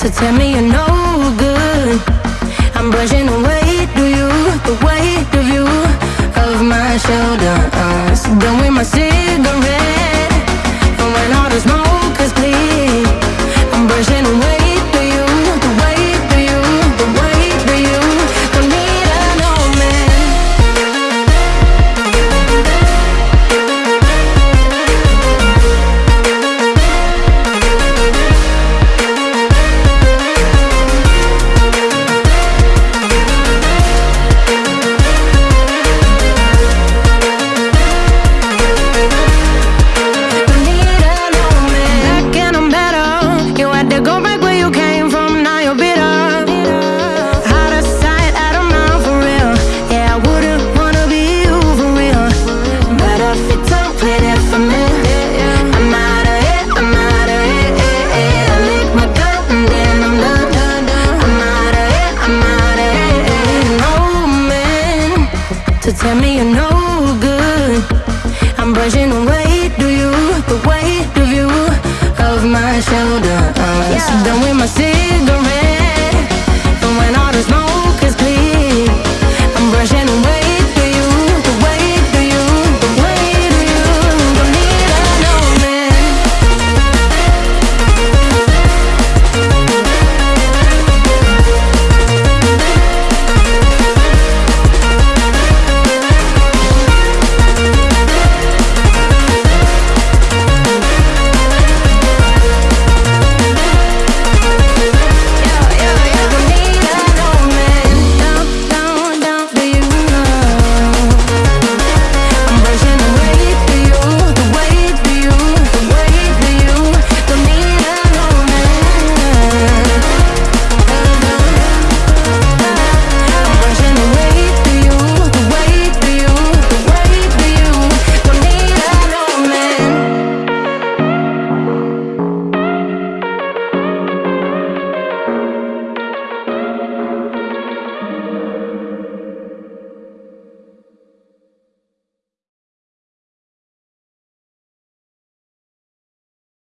to tell me you know Tell me you're no good. I'm brushing away, do you? The weight of you, of my shoulders. Yeah. Done with my cigarette. And when all the smoke.